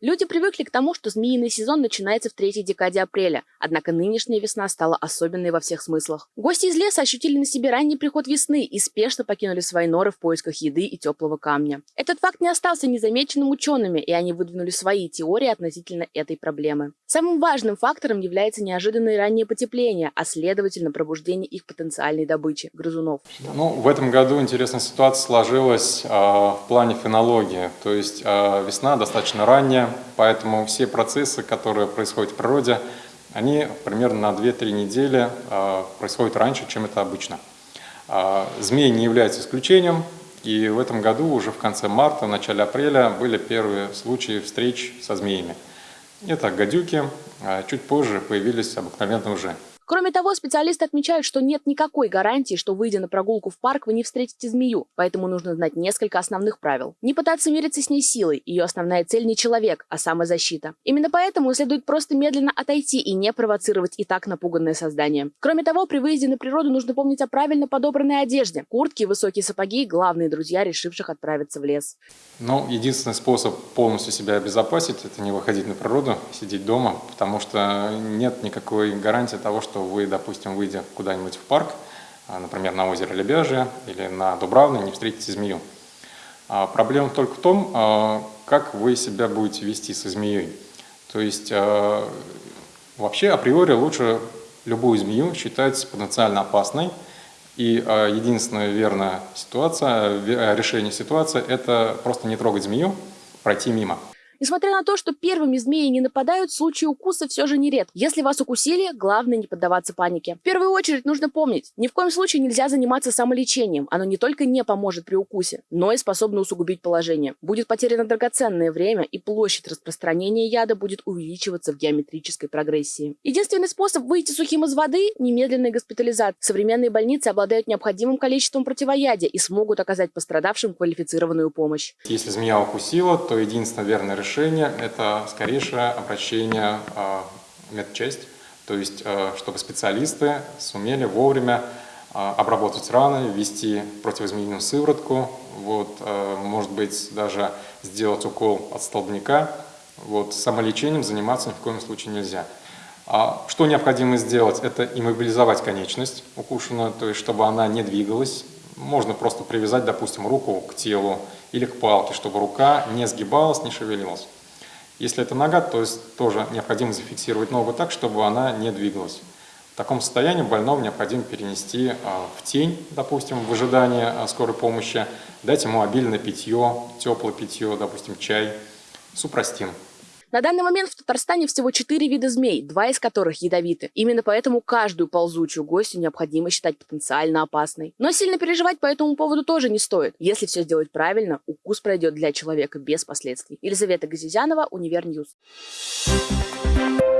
Люди привыкли к тому, что змеиный сезон начинается в третьей декаде апреля, однако нынешняя весна стала особенной во всех смыслах. Гости из леса ощутили на себе ранний приход весны и спешно покинули свои норы в поисках еды и теплого камня. Этот факт не остался незамеченным учеными, и они выдвинули свои теории относительно этой проблемы. Самым важным фактором является неожиданное раннее потепление, а следовательно пробуждение их потенциальной добычи – грызунов. Ну, в этом году интересная ситуация сложилась э, в плане фенологии, то есть э, весна достаточно ранняя, поэтому все процессы, которые происходят в природе, они примерно на 2-3 недели э, происходят раньше, чем это обычно. Э, змеи не являются исключением, и в этом году уже в конце марта, в начале апреля были первые случаи встреч со змеями. Это гадюки, а чуть позже появились обыкновенные уже. Кроме того, специалисты отмечают, что нет никакой гарантии, что, выйдя на прогулку в парк, вы не встретите змею, поэтому нужно знать несколько основных правил. Не пытаться мириться с ней силой, ее основная цель не человек, а самозащита. Именно поэтому следует просто медленно отойти и не провоцировать и так напуганное создание. Кроме того, при выезде на природу нужно помнить о правильно подобранной одежде. Куртки высокие сапоги – главные друзья, решивших отправиться в лес. Ну, единственный способ полностью себя обезопасить – это не выходить на природу, сидеть дома, потому что нет никакой гарантии того, что что вы, допустим, выйдя куда-нибудь в парк, а, например, на озеро Лебяжье или на Дубравной, не встретите змею. А, проблема только в том, а, как вы себя будете вести со змеей. То есть вообще априори лучше любую змею считать потенциально опасной, и единственная верная ситуация, решение ситуации – это просто не трогать змею, пройти мимо. Несмотря на то, что первыми змеи не нападают, случаи укуса все же нередки. Если вас укусили, главное не поддаваться панике. В первую очередь нужно помнить, ни в коем случае нельзя заниматься самолечением. Оно не только не поможет при укусе, но и способно усугубить положение. Будет потеряно драгоценное время, и площадь распространения яда будет увеличиваться в геометрической прогрессии. Единственный способ выйти сухим из воды – немедленная госпитализация. Современные больницы обладают необходимым количеством противоядия и смогут оказать пострадавшим квалифицированную помощь. Если змея укусила, то единственное верное решение решение – это скорейшее обращение а, в медчасть, то есть а, чтобы специалисты сумели вовремя а, обработать раны, ввести противозмеиную сыворотку, вот, может быть, даже сделать укол от столбняка. Вот, самолечением заниматься ни в коем случае нельзя. Что необходимо сделать? Это иммобилизовать конечность укушенную, то есть чтобы она не двигалась. Можно просто привязать, допустим, руку к телу или к палке, чтобы рука не сгибалась, не шевелилась. Если это нога, то есть тоже необходимо зафиксировать ногу так, чтобы она не двигалась. В таком состоянии больного необходимо перенести а, в тень, допустим, в ожидании а, скорой помощи, дать ему обильное питье, теплое питье, допустим, чай, супрастин. На данный момент в Татарстане всего четыре вида змей, два из которых ядовиты. Именно поэтому каждую ползучую гостью необходимо считать потенциально опасной. Но сильно переживать по этому поводу тоже не стоит. Если все сделать правильно, укус пройдет для человека без последствий. Елизавета Газизянова, Универньюз. Thank you